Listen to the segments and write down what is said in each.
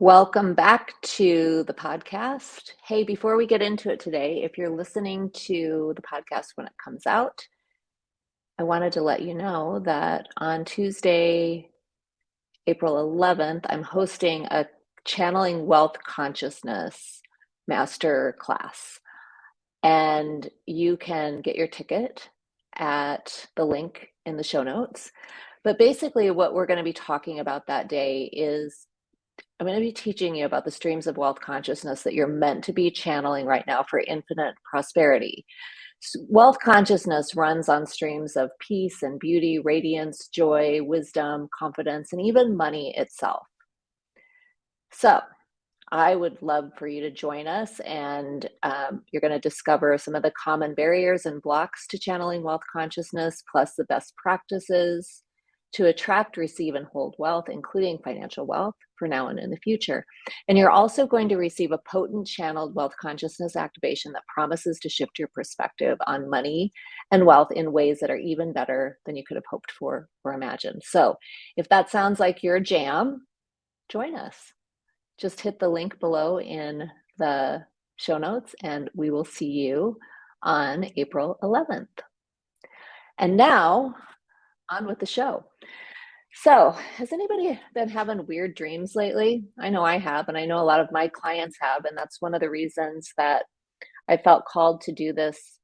Welcome back to the podcast. Hey, before we get into it today, if you're listening to the podcast when it comes out, I wanted to let you know that on Tuesday, April 11th, I'm hosting a Channeling Wealth Consciousness master class. And you can get your ticket at the link in the show notes. But basically, what we're going to be talking about that day is I'm going to be teaching you about the streams of wealth consciousness that you're meant to be channeling right now for infinite prosperity. Wealth consciousness runs on streams of peace and beauty, radiance, joy, wisdom, confidence, and even money itself. So, I would love for you to join us, and um, you're going to discover some of the common barriers and blocks to channeling wealth consciousness, plus the best practices, to attract, receive, and hold wealth, including financial wealth for now and in the future. And you're also going to receive a potent channeled wealth consciousness activation that promises to shift your perspective on money and wealth in ways that are even better than you could have hoped for or imagined. So if that sounds like your jam, join us. Just hit the link below in the show notes, and we will see you on April 11th. And now on with the show. So, has anybody been having weird dreams lately? I know I have, and I know a lot of my clients have, and that's one of the reasons that I felt called to do this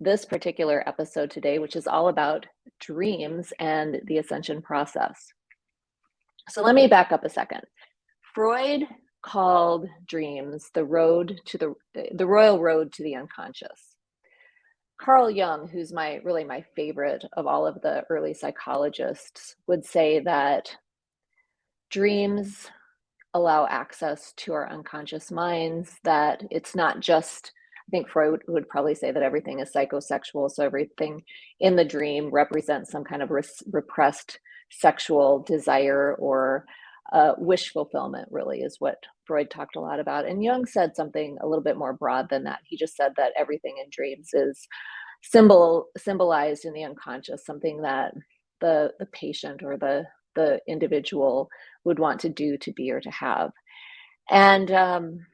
this particular episode today, which is all about dreams and the ascension process. So, let me back up a second. Freud called dreams the road to the the royal road to the unconscious. Carl Jung, who's my really my favorite of all of the early psychologists, would say that dreams allow access to our unconscious minds, that it's not just, I think Freud would probably say that everything is psychosexual. So everything in the dream represents some kind of res- repressed sexual desire or uh, wish fulfillment, really, is what Freud talked a lot about. And Jung said something a little bit more broad than that. He just said that everything in dreams is symbol symbolized in the unconscious, something that the the patient or the the individual would want to do, to be, or to have. And um,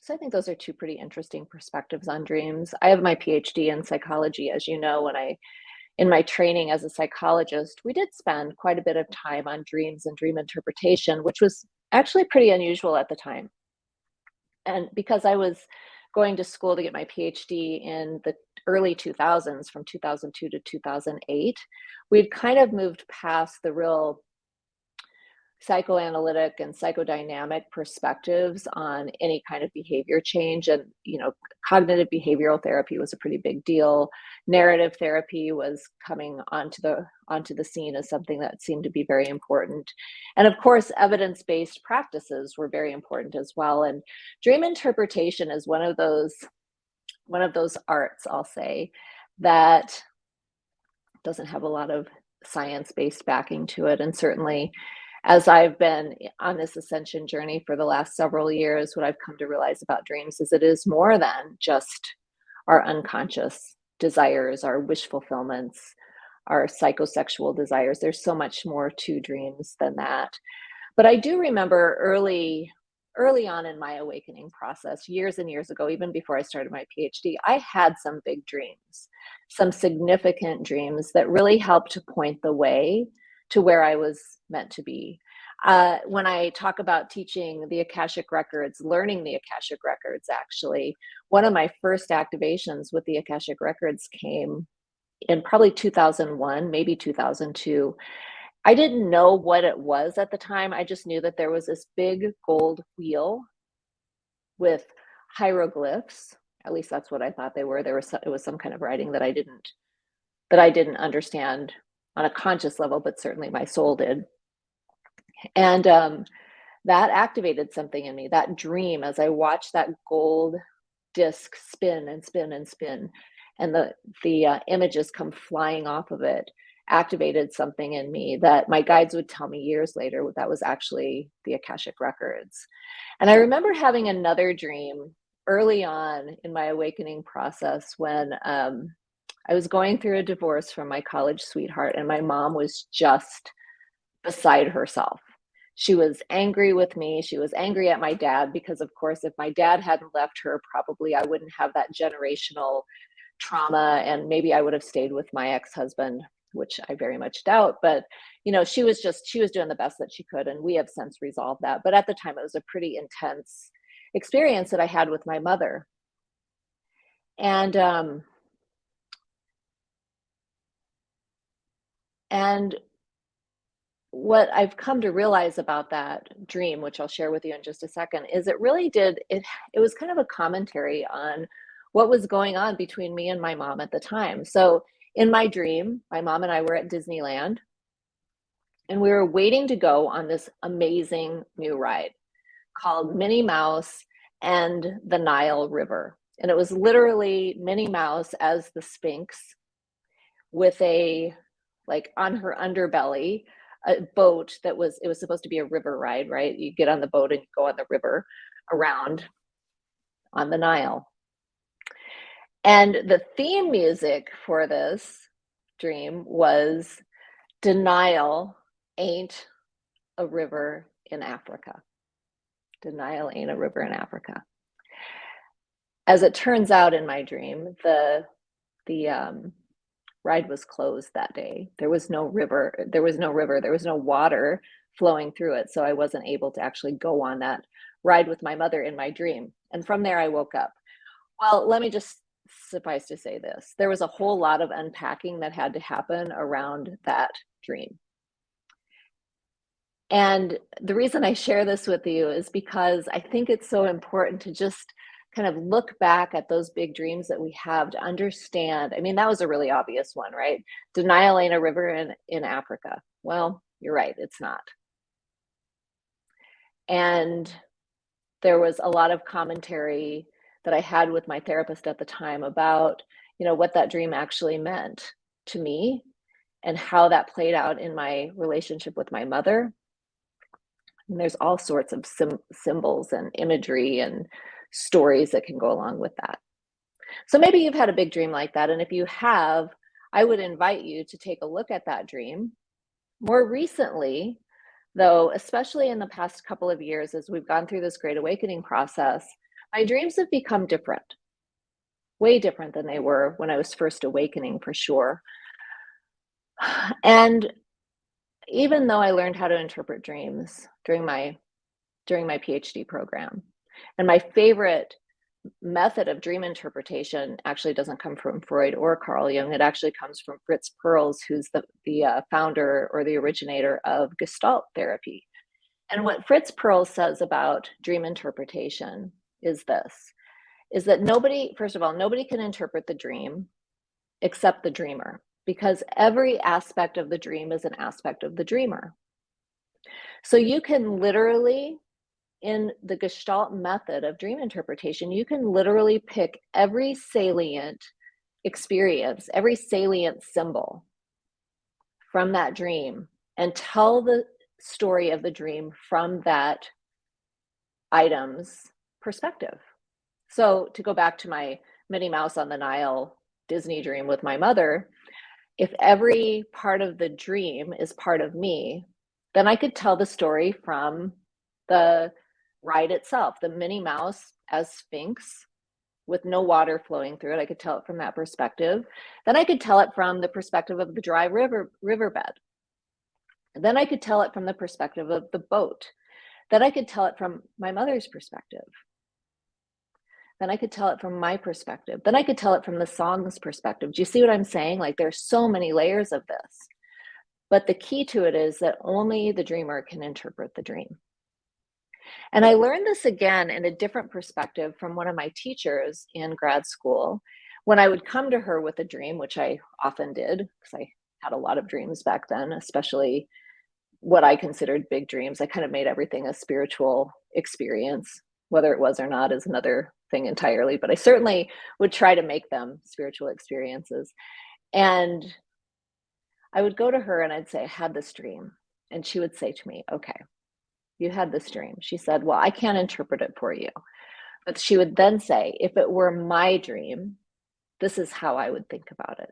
so I think those are two pretty interesting perspectives on dreams. I have my PhD in psychology, as you know, when I in my training as a psychologist, we did spend quite a bit of time on dreams and dream interpretation, which was actually pretty unusual at the time. And because I was going to school to get my PhD in the early 2000s, from 2002 to 2008, we'd kind of moved past the real psychoanalytic and psychodynamic perspectives on any kind of behavior change. And you know cognitive behavioral therapy was a pretty big deal. Narrative therapy was coming onto the onto the scene as something that seemed to be very important. And of course evidence-based practices were very important as well. And dream interpretation is one of those one of those arts i'll say that doesn't have a lot of science-based backing to it. And certainly as I've been on this ascension journey for the last several years, what I've come to realize about dreams is it is more than just our unconscious desires, our wish fulfillments, our psychosexual desires. There's so much more to dreams than that. But I do remember early early on in my awakening process, years and years ago, even before I started my PhD, I had some big dreams, some significant dreams that really helped to point the way to where I was meant to be. Uh, when I talk about teaching the Akashic Records, learning the Akashic Records, actually, one of my first activations with the Akashic Records came in probably 2001, maybe 2002. I didn't know what it was at the time. I just knew that there was this big gold wheel with hieroglyphs. At least that's what I thought they were. There was it was some kind of writing that I didn't that I didn't understand on a conscious level, but certainly my soul did. And um, that activated something in me, that dream as I watched that gold disc spin and spin and spin, and the, the uh, images come flying off of it activated something in me that my guides would tell me years later that was actually the Akashic Records. And I remember having another dream early on in my awakening process when um, I was going through a divorce from my college sweetheart, and my mom was just beside herself. She was angry with me. She was angry at my dad because, of course, if my dad hadn't left her, probably I wouldn't have that generational trauma and maybe I would have stayed with my ex-husband, which I very much doubt. But, you know, she was just, she was doing the best that she could. And we have since resolved that. But at the time, it was a pretty intense experience that I had with my mother. And, um, and what I've come to realize about that dream, which I'll share with you in just a second, is it really did it it was kind of a commentary on what was going on between me and my mom at the time. So in my dream, my mom and I were at Disneyland and we were waiting to go on this amazing new ride called Minnie Mouse and the Nile River. And it was literally Minnie Mouse as the Sphinx with a like on her underbelly a boat that was it was supposed to be a river ride right? You get on the boat and go on the river around on the nile. And the theme music for this dream was denial ain't a river in africa. Denial ain't a river in africa. As it turns out in my dream the the um ride was closed that day. There was no river, uh, there was no river, there was no water flowing through it. So I wasn't able to actually go on that ride with my mother in my dream. And from there I woke up. Well, let me just suffice to say this. There was a whole lot of unpacking that had to happen around that dream. And the reason I share this with you is because I think it's so important to just kind of look back at those big dreams that we have to understand. I mean, that was a really obvious one, right? Denial ain't a river in, in Africa. Well, you're right, it's not. And there was a lot of commentary that I had with my therapist at the time about, you know, what that dream actually meant to me and how that played out in my relationship with my mother. And there's all sorts of symbols and imagery and stories that can go along with that. So maybe you've had a big dream like that. And if you have, I would invite you to take a look at that dream. More recently, though, especially in the past couple of years, as we've gone through this great awakening process, my dreams have become different, way different than they were when I was first awakening for sure. And even though I learned how to interpret dreams during my during my PhD program, and my favorite method of dream interpretation actually doesn't come from Freud or Carl Jung. It actually comes from Fritz Perls, who's the, the uh, founder or the originator of Gestalt therapy. And what Fritz Perls says about dream interpretation is this, is that nobody, first of all, nobody can interpret the dream except the dreamer, because every aspect of the dream is an aspect of the dreamer. So you can literally in the Gestalt method of dream interpretation, you can literally pick every salient experience, every salient symbol from that dream and tell the story of the dream from that item's perspective. So to go back to my Minnie Mouse on the Nile Disney dream with my mother, if every part of the dream is part of me, then I could tell the story from the ride itself, the Minnie Mouse as Sphinx with no water flowing through it. I could tell it from that perspective. Then I could tell it from the perspective of the dry river riverbed. Then I could tell it from the perspective of the boat. Then I could tell it from my mother's perspective. Then I could tell it from my perspective. Then I could tell it from the song's perspective. Do you see what I'm saying? Like there's so many layers of this. But the key to it is that only the dreamer can interpret the dream. And I learned this again in a different perspective from one of my teachers in grad school. When I would come to her with a dream, which I often did, because I had a lot of dreams back then, especially what I considered big dreams. I kind of made everything a spiritual experience. Whether it was or not is another thing entirely, but I certainly would try to make them spiritual experiences. And I would go to her and I'd say, I had this dream. And she would say to me, okay, you had this dream. She said, Well, I can't interpret it for you. But she would then say, If it were my dream, this is how I would think about it.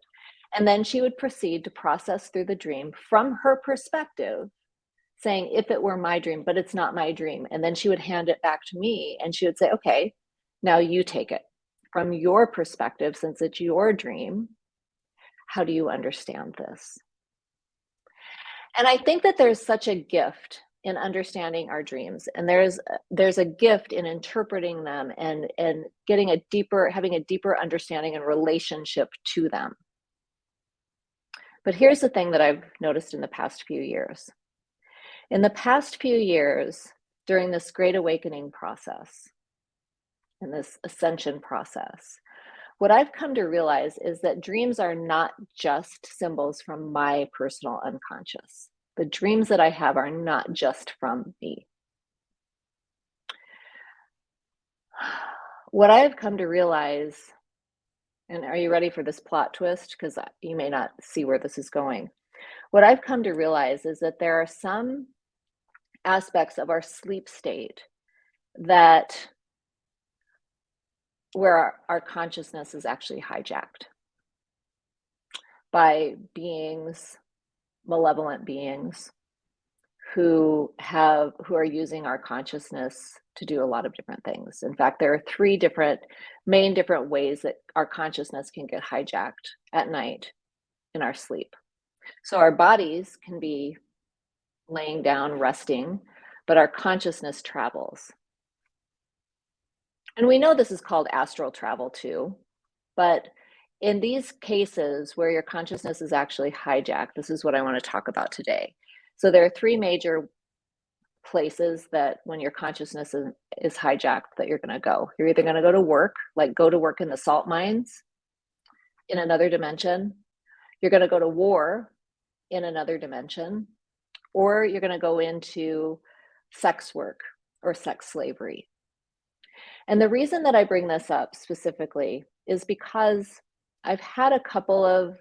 And then she would proceed to process through the dream from her perspective saying, if it were my dream, but it's not my dream. And then she would hand it back to me and she would say, okay, now you take it from your perspective, since it's your dream. How do you understand this? And I think that there's such a gift in understanding our dreams. And there's there's a gift in interpreting them and and getting a deeper having a deeper understanding and relationship to them. But here's the thing that i've noticed in the past few years. In the past few years during this great awakening process and this ascension process what I've come to realize is that dreams are not just symbols from my personal unconscious. The dreams that I have are not just from me. What I have come to realize, and are you ready for this plot twist? Because you may not see where this is going. What I've come to realize is that there are some aspects of our sleep state that where our, our consciousness is actually hijacked by beings, malevolent beings who have who are using our consciousness to do a lot of different things. In fact, there are three different main different ways that our consciousness can get hijacked at night in our sleep. So our bodies can be laying down resting, but our consciousness travels. And we know this is called astral travel too, but in these cases where your consciousness is actually hijacked, this is what I want to talk about today. So there are three major places that when your consciousness is, is hijacked that you're going to go. You're either going to go to work, like go to work in the salt mines in another dimension. You're going to go to war in another dimension, or you're going to go into sex work or sex slavery and the reason that I bring this up specifically is because I've had a couple of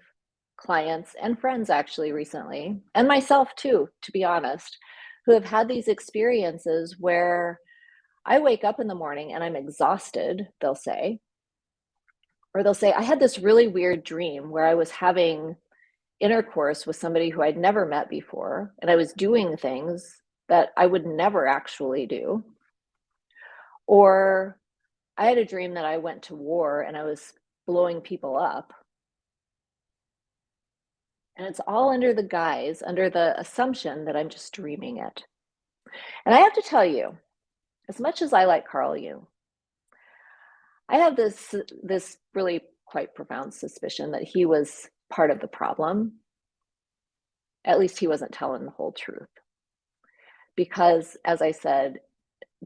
clients and friends actually recently, and myself too, to be honest, who have had these experiences where I wake up in the morning and I'm exhausted, they'll say, or they'll say, I had this really weird dream where I was having intercourse with somebody who I'd never met before, and I was doing things that I would never actually do. Or I had a dream that I went to war and I was blowing people up. And it's all under the guise, under the assumption that I'm just dreaming it. And I have to tell you, as much as I like Carl Jung, I have this this really quite profound suspicion that he was part of the problem. At least he wasn't telling the whole truth. Because as I said,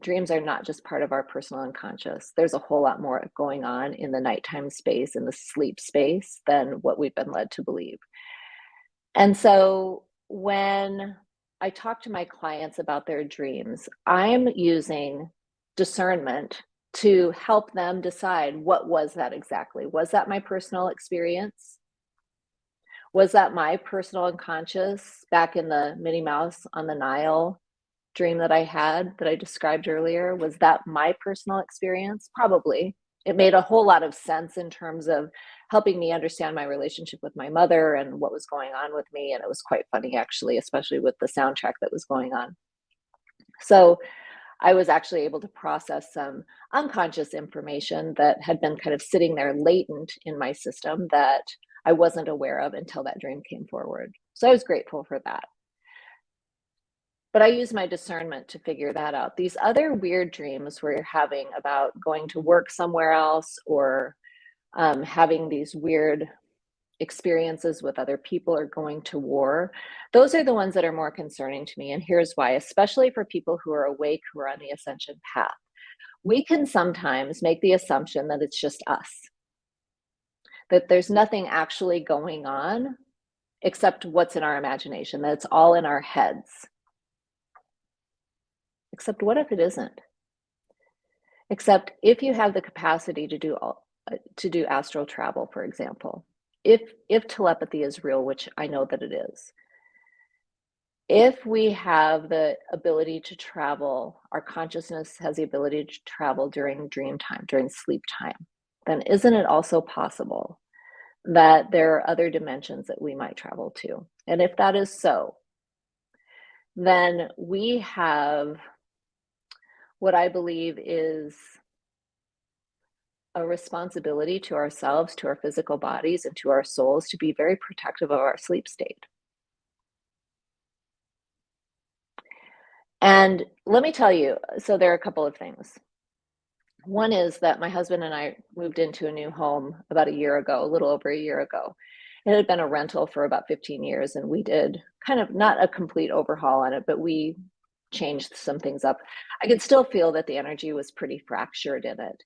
dreams are not just part of our personal unconscious. There's a whole lot more going on in the nighttime space, in the sleep space, than what we've been led to believe. And so when I talk to my clients about their dreams, I'm using discernment to help them decide what was that exactly? Was that my personal experience? Was that my personal unconscious back in the Minnie Mouse on the Nile dream that I had that I described earlier, was that my personal experience? Probably. It made a whole lot of sense in terms of helping me understand my relationship with my mother and what was going on with me. And it was quite funny, actually, especially with the soundtrack that was going on. So I was actually able to process some unconscious information that had been kind of sitting there latent in my system that I wasn't aware of until that dream came forward. So I was grateful for that but I use my discernment to figure that out. These other weird dreams where you're having about going to work somewhere else or um, having these weird experiences with other people or going to war, those are the ones that are more concerning to me. And here's why, especially for people who are awake, who are on the ascension path. We can sometimes make the assumption that it's just us, that there's nothing actually going on except what's in our imagination, that it's all in our heads. Except what if it isn't? Except if you have the capacity to do all, to do astral travel, for example, if if telepathy is real, which I know that it is, if we have the ability to travel, our consciousness has the ability to travel during dream time, during sleep time, then isn't it also possible that there are other dimensions that we might travel to? And if that is so, then we have what I believe is a responsibility to ourselves, to our physical bodies, and to our souls to be very protective of our sleep state. And let me tell you, so there are a couple of things. One is that my husband and I moved into a new home about a year ago, a little over a year ago. It had been a rental for about 15 years, and we did kind of not a complete overhaul on it, but we changed some things up. I could still feel that the energy was pretty fractured in it.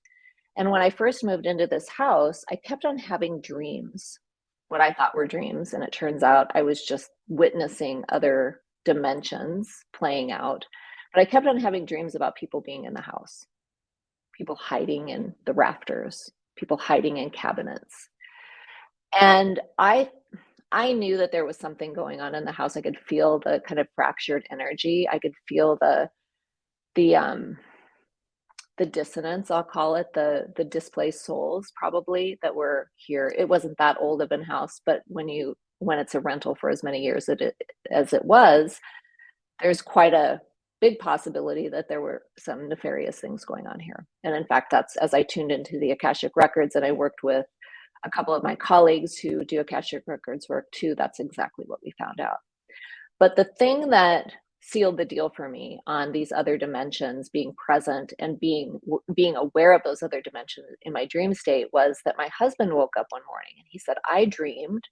And when I first moved into this house, I kept on having dreams, what I thought were dreams. And it turns out I was just witnessing other dimensions playing out. But I kept on having dreams about people being in the house, people hiding in the rafters, people hiding in cabinets. And I I knew that there was something going on in the house. I could feel the kind of fractured energy. I could feel the the um the dissonance i'll call it the the displaced souls probably that were here it wasn't that old of an house but when you when it's a rental for as many years as it, as it was there's quite a big possibility that there were some nefarious things going on here and in fact that's as i tuned into the akashic records and i worked with a couple of my colleagues who do akashic records work too that's exactly what we found out. But the thing that sealed the deal for me on these other dimensions being present and being being aware of those other dimensions in my dream state was that my husband woke up one morning and he said i dreamed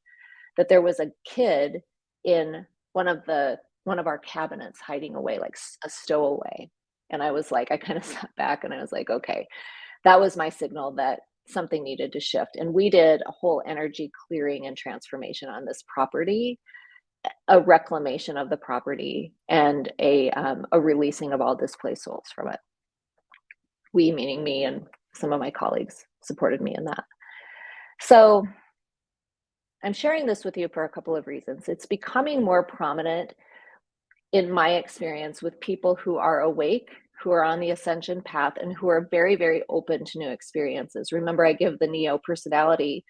that there was a kid in one of the one of our cabinets hiding away like a stowaway. And i was like i kind of sat back and i was like okay. That was my signal that something needed to shift and we did a whole energy clearing and transformation on this property a reclamation of the property and a, um, a releasing of all displaced souls from it. We, meaning me and some of my colleagues, supported me in that. So I'm sharing this with you for a couple of reasons. It's becoming more prominent in my experience with people who are awake, who are on the ascension path, and who are very, very open to new experiences. Remember, I give the Neo personality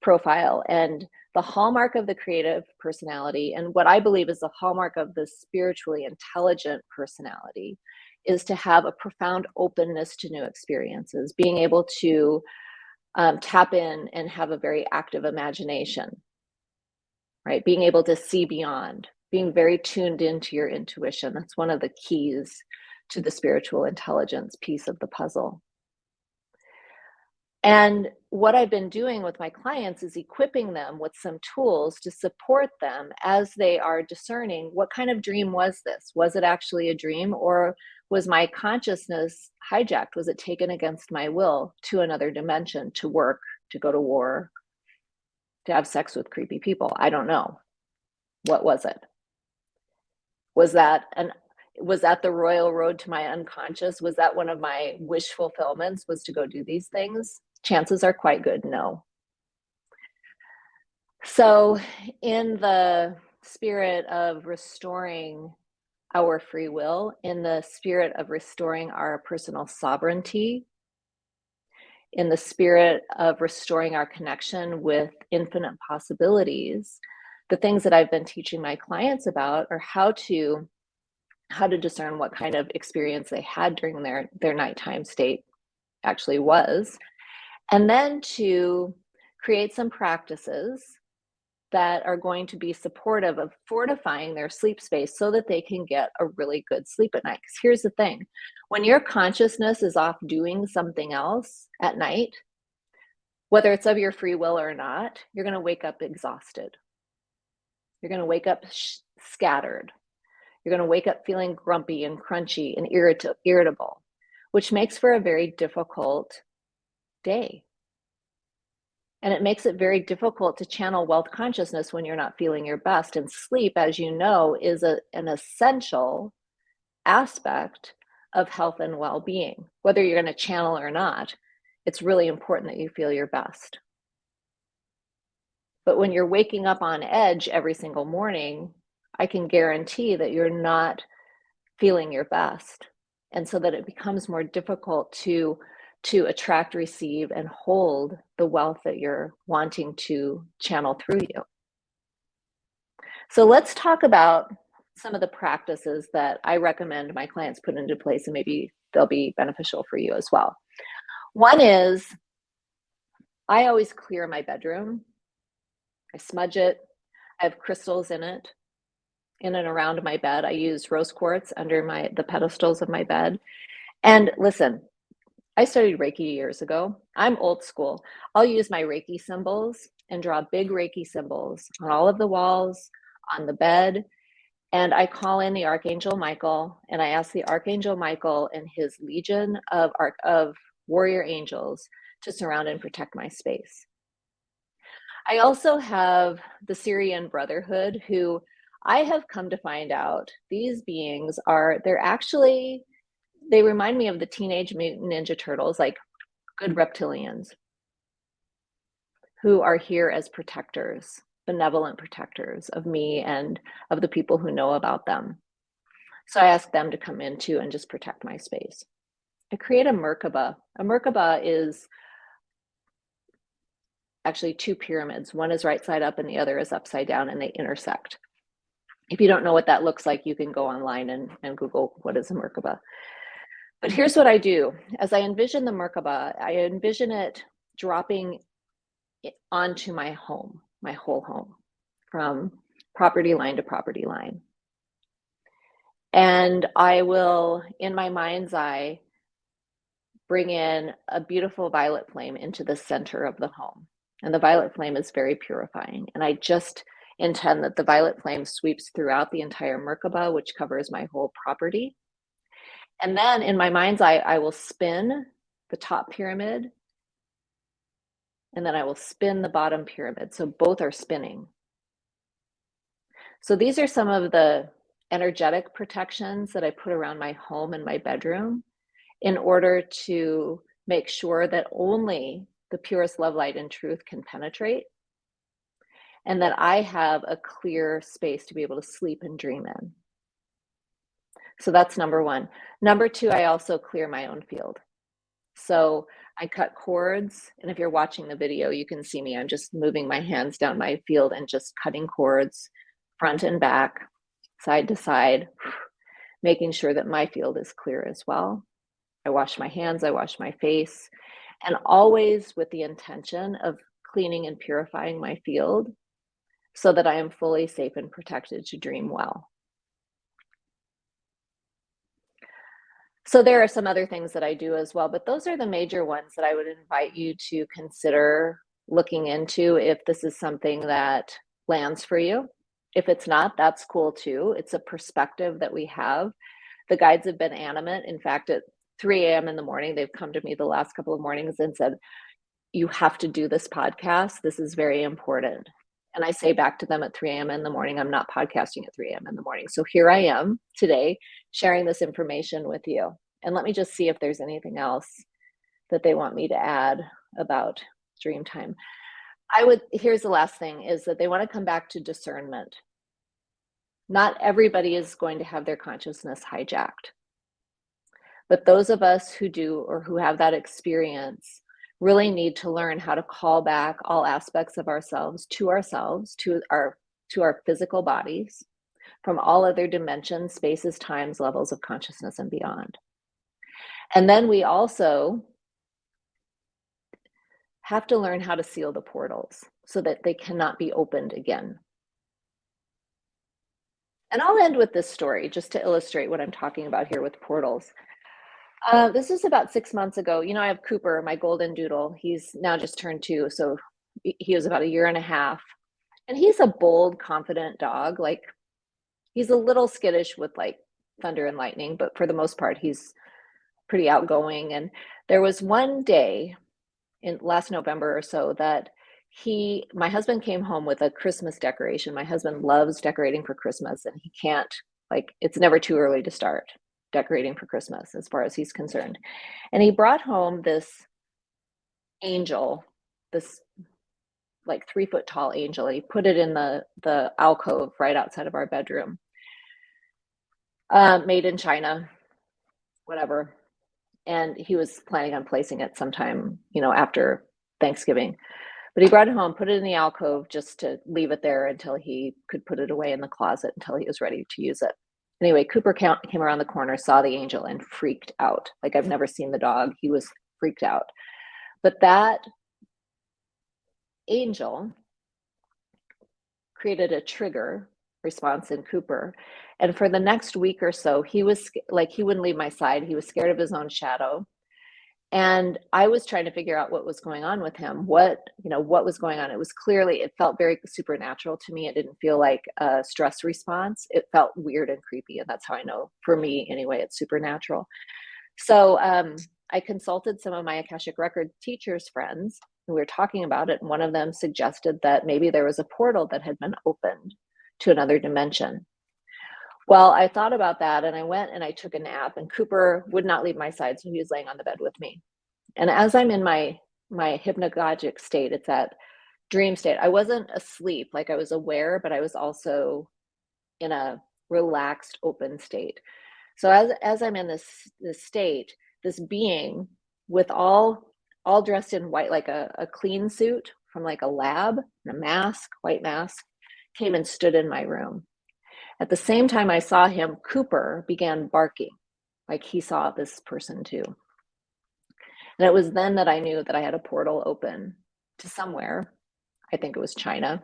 profile, and the hallmark of the creative personality and what I believe is the hallmark of the spiritually intelligent personality is to have a profound openness to new experiences, being able to um, tap in and have a very active imagination, right? Being able to see beyond, being very tuned into your intuition. That's one of the keys to the spiritual intelligence piece of the puzzle. And what I've been doing with my clients is equipping them with some tools to support them as they are discerning what kind of dream was this? Was it actually a dream or was my consciousness hijacked? Was it taken against my will to another dimension, to work, to go to war, to have sex with creepy people? I don't know. What was it? Was that an was that the royal road to my unconscious? Was that one of my wish fulfillments was to go do these things? chances are quite good no. So, in the spirit of restoring our free will, in the spirit of restoring our personal sovereignty, in the spirit of restoring our connection with infinite possibilities, the things that I've been teaching my clients about are how to how to discern what kind of experience they had during their their nighttime state actually was and then to create some practices that are going to be supportive of fortifying their sleep space so that they can get a really good sleep at night. Because here's the thing when your consciousness is off doing something else at night, whether it's of your free will or not, you're going to wake up exhausted. You're going to wake up scattered. You're going to wake up feeling grumpy and crunchy and irrit- irritable, which makes for a very difficult day. And it makes it very difficult to channel wealth consciousness when you're not feeling your best. And sleep, as you know, is a, an essential aspect of health and well being. Whether you're going to channel or not, it's really important that you feel your best. But when you're waking up on edge every single morning, I can guarantee that you're not feeling your best. And so that it becomes more difficult to to attract, receive, and hold the wealth that you're wanting to channel through you. So let's talk about some of the practices that I recommend my clients put into place and maybe they'll be beneficial for you as well. One is I always clear my bedroom. I smudge it. I have crystals in it, in and around my bed. I use rose quartz under my the pedestals of my bed. And listen, I studied Reiki years ago. I'm old school. I'll use my Reiki symbols and draw big Reiki symbols on all of the walls, on the bed, and I call in the Archangel Michael and I ask the Archangel Michael and his legion of, of warrior angels to surround and protect my space. I also have the Sirian Brotherhood, who I have come to find out these beings are, they're actually, they remind me of the Teenage Mutant Ninja Turtles, like good reptilians who are here as protectors benevolent protectors of me and of the people who know about them. So I ask them to come in too and just protect my space. I create a Merkaba. A Merkaba is actually two pyramids. One is right side up and the other is upside down and they intersect. If you don't know what that looks like, you can go online and, and Google what is a Merkaba. But here's what I do. As I envision the Merkaba, I envision it dropping onto my home my whole home from property line to property line. And I will, in my mind's eye, bring in a beautiful violet flame into the center of the home. And the violet flame is very purifying. And I just intend that the violet flame sweeps throughout the entire Merkaba, which covers my whole property. And then in my mind's eye, I will spin the top pyramid and then I will spin the bottom pyramid. So both are spinning. So these are some of the energetic protections that I put around my home and my bedroom in order to make sure that only the purest love, light, and truth can penetrate and that I have a clear space to be able to sleep and dream in. So that's number one. Number two, I also clear my own field. So I cut cords. And if you're watching the video, you can see me. I'm just moving my hands down my field and just cutting cords front and back, side to side, making sure that my field is clear as well. I wash my hands, I wash my face, and always with the intention of cleaning and purifying my field so that I am fully safe and protected to dream well. So there are some other things that I do as well, but those are the major ones that I would invite you to consider looking into if this is something that lands for you. If it's not, that's cool too. It's a perspective that we have. The guides have been animate. In fact, at 3 a.m. in the morning, they've come to me the last couple of mornings and said, you have to do this podcast. This is very important. And I say back to them at 3 a.m. in the morning, I'm not podcasting at 3 a.m. in the morning. So here I am today sharing this information with you. And let me just see if there's anything else that they want me to add about dream time. I would, here's the last thing is that they want to come back to discernment. Not everybody is going to have their consciousness hijacked. But those of us who do or who have that experience really need to learn how to call back all aspects of ourselves to ourselves, to our to our physical bodies, from all other dimensions, spaces, times, levels of consciousness and beyond. And then we also have to learn how to seal the portals so that they cannot be opened again. And I'll end with this story just to illustrate what I'm talking about here with portals. Uh, this is about six months ago. You know, I have Cooper, my golden doodle. He's now just turned two, so he was about a year and a half. And he's a bold, confident dog. Like, he's a little skittish with like thunder and lightning, but for the most part, he's pretty outgoing. And there was one day in last November or so that he, my husband came home with a Christmas decoration. My husband loves decorating for Christmas and he can't, like, it's never too early to start decorating for Christmas as far as he's concerned. And he brought home this angel, this like three foot tall angel. He put it in the, the alcove right outside of our bedroom. Uh, made in China, whatever. And he was planning on placing it sometime, you know, after Thanksgiving. But he brought it home, put it in the alcove just to leave it there until he could put it away in the closet until he was ready to use it. Anyway, Cooper came around the corner, saw the angel, and freaked out. Like I've never seen the dog. He was freaked out. But that angel created a trigger response in Cooper. And for the next week or so, he was like, he wouldn't leave my side. He was scared of his own shadow. And I was trying to figure out what was going on with him. What, you know, what was going on? It was clearly, it felt very supernatural to me. It didn't feel like a stress response. It felt weird and creepy. And that's how I know, for me anyway, it's supernatural. So um, I consulted some of my Akashic Record teachers friends and we were talking about it. And one of them suggested that maybe there was a portal that had been opened to another dimension. Well, I thought about that and I went and I took a nap and Cooper would not leave my side. So he was laying on the bed with me. And as I'm in my, my hypnagogic state, it's that dream state. I wasn't asleep, like I was aware, but I was also in a relaxed, open state. So as, as I'm in this, this state, this being with all, all dressed in white, like a, a clean suit from like a lab, and a mask, white mask, came and stood in my room. At the same time I saw him, Cooper began barking, like he saw this person too. And it was then that I knew that I had a portal open to somewhere. I think it was China.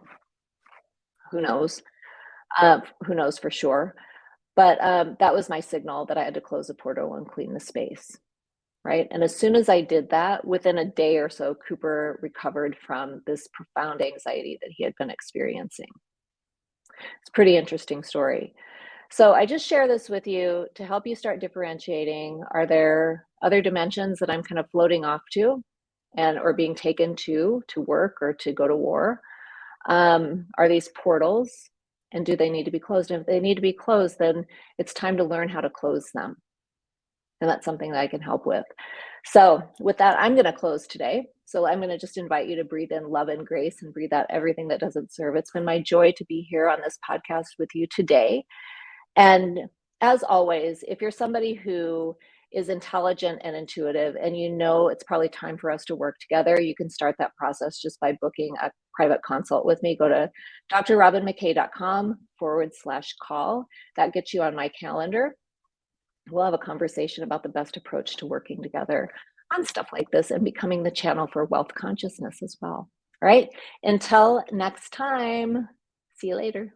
Who knows? Uh, who knows for sure? But um, that was my signal that I had to close the portal and clean the space. Right. And as soon as I did that, within a day or so, Cooper recovered from this profound anxiety that he had been experiencing. It's a pretty interesting story. So I just share this with you to help you start differentiating. Are there other dimensions that I'm kind of floating off to and or being taken to to work or to go to war? Um, are these portals and do they need to be closed? And if they need to be closed, then it's time to learn how to close them. And that's something that I can help with. So with that, I'm going to close today. So I'm going to just invite you to breathe in love and grace and breathe out everything that doesn't serve. It's been my joy to be here on this podcast with you today. And as always, if you're somebody who is intelligent and intuitive and you know it's probably time for us to work together, you can start that process just by booking a private consult with me. Go to drrobinmckay.com forward slash call. That gets you on my calendar we'll have a conversation about the best approach to working together on stuff like this and becoming the channel for wealth consciousness as well. All right, until next time, see you later.